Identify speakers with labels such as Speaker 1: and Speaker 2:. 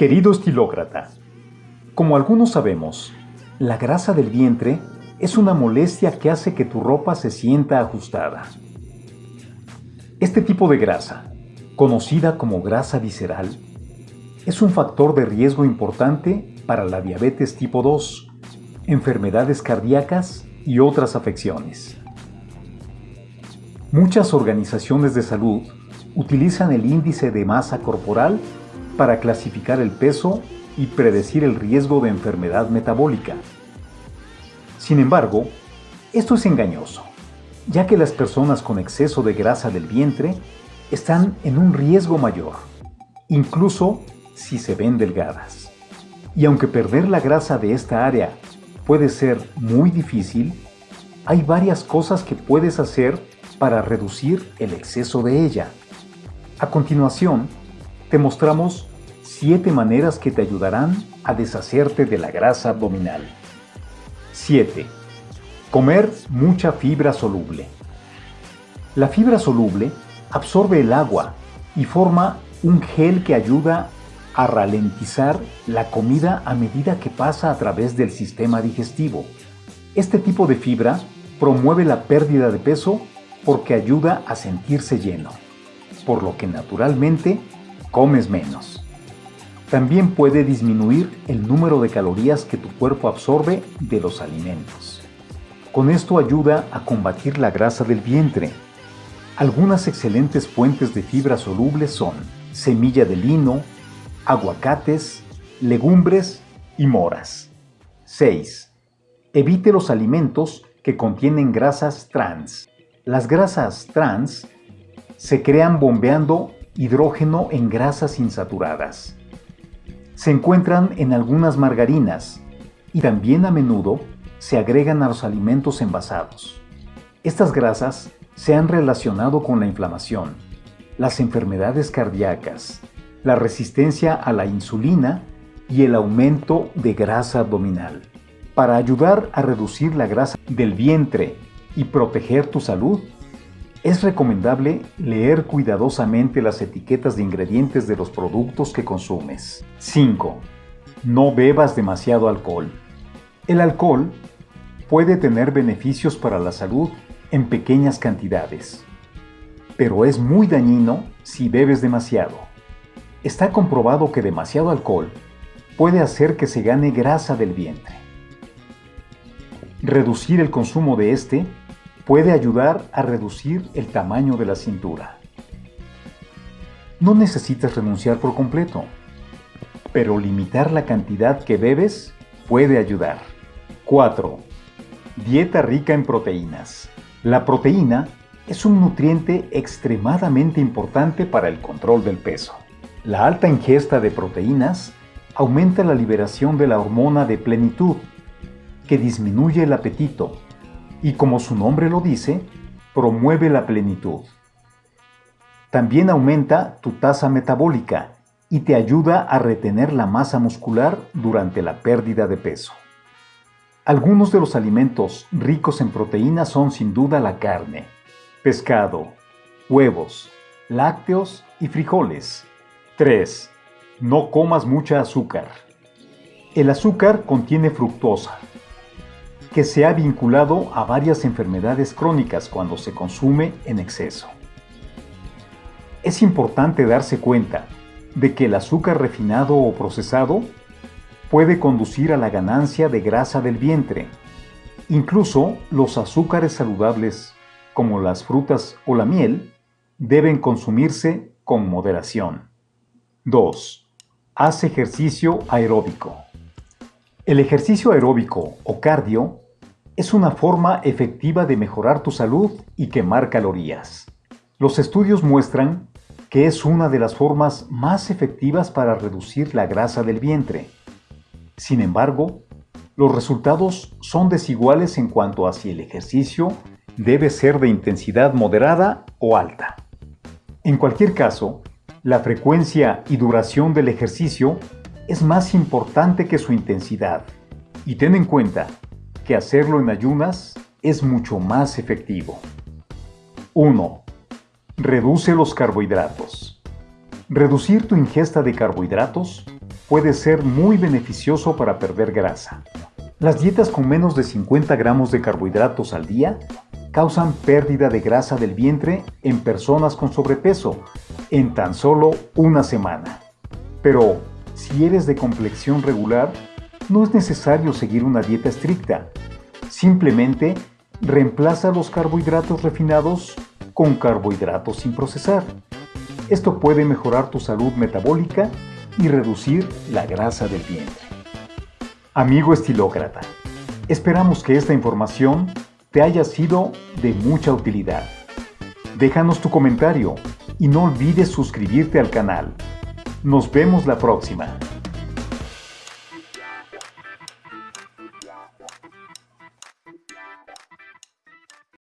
Speaker 1: Querido estilócrata, como algunos sabemos, la grasa del vientre es una molestia que hace que tu ropa se sienta ajustada. Este tipo de grasa, conocida como grasa visceral, es un factor de riesgo importante para la diabetes tipo 2, enfermedades cardíacas y otras afecciones. Muchas organizaciones de salud utilizan el índice de masa corporal para clasificar el peso y predecir el riesgo de enfermedad metabólica. Sin embargo, esto es engañoso, ya que las personas con exceso de grasa del vientre están en un riesgo mayor, incluso si se ven delgadas. Y aunque perder la grasa de esta área puede ser muy difícil, hay varias cosas que puedes hacer para reducir el exceso de ella. A continuación, te mostramos 7 maneras que te ayudarán a deshacerte de la grasa abdominal. 7. Comer mucha fibra soluble. La fibra soluble absorbe el agua y forma un gel que ayuda a ralentizar la comida a medida que pasa a través del sistema digestivo. Este tipo de fibra promueve la pérdida de peso porque ayuda a sentirse lleno, por lo que naturalmente comes menos. También puede disminuir el número de calorías que tu cuerpo absorbe de los alimentos. Con esto ayuda a combatir la grasa del vientre. Algunas excelentes fuentes de fibra solubles son semilla de lino, aguacates, legumbres y moras. 6. Evite los alimentos que contienen grasas trans. Las grasas trans se crean bombeando hidrógeno en grasas insaturadas se encuentran en algunas margarinas y también a menudo se agregan a los alimentos envasados. Estas grasas se han relacionado con la inflamación, las enfermedades cardíacas, la resistencia a la insulina y el aumento de grasa abdominal. Para ayudar a reducir la grasa del vientre y proteger tu salud, es recomendable leer cuidadosamente las etiquetas de ingredientes de los productos que consumes. 5. No bebas demasiado alcohol. El alcohol puede tener beneficios para la salud en pequeñas cantidades, pero es muy dañino si bebes demasiado. Está comprobado que demasiado alcohol puede hacer que se gane grasa del vientre. Reducir el consumo de este puede ayudar a reducir el tamaño de la cintura. No necesitas renunciar por completo, pero limitar la cantidad que bebes puede ayudar. 4. Dieta rica en proteínas. La proteína es un nutriente extremadamente importante para el control del peso. La alta ingesta de proteínas aumenta la liberación de la hormona de plenitud, que disminuye el apetito y como su nombre lo dice, promueve la plenitud. También aumenta tu tasa metabólica y te ayuda a retener la masa muscular durante la pérdida de peso. Algunos de los alimentos ricos en proteínas son sin duda la carne, pescado, huevos, lácteos y frijoles. 3. No comas mucha azúcar. El azúcar contiene fructosa, que se ha vinculado a varias enfermedades crónicas cuando se consume en exceso. Es importante darse cuenta de que el azúcar refinado o procesado puede conducir a la ganancia de grasa del vientre. Incluso los azúcares saludables, como las frutas o la miel, deben consumirse con moderación. 2. Haz ejercicio aeróbico. El ejercicio aeróbico o cardio es una forma efectiva de mejorar tu salud y quemar calorías. Los estudios muestran que es una de las formas más efectivas para reducir la grasa del vientre. Sin embargo, los resultados son desiguales en cuanto a si el ejercicio debe ser de intensidad moderada o alta. En cualquier caso, la frecuencia y duración del ejercicio es más importante que su intensidad. Y ten en cuenta que hacerlo en ayunas es mucho más efectivo. 1. Reduce los carbohidratos. Reducir tu ingesta de carbohidratos puede ser muy beneficioso para perder grasa. Las dietas con menos de 50 gramos de carbohidratos al día causan pérdida de grasa del vientre en personas con sobrepeso en tan solo una semana. Pero si eres de complexión regular, no es necesario seguir una dieta estricta. Simplemente reemplaza los carbohidratos refinados con carbohidratos sin procesar. Esto puede mejorar tu salud metabólica y reducir la grasa del vientre. Amigo estilócrata, esperamos que esta información te haya sido de mucha utilidad. Déjanos tu comentario y no olvides suscribirte al canal. Nos vemos la próxima.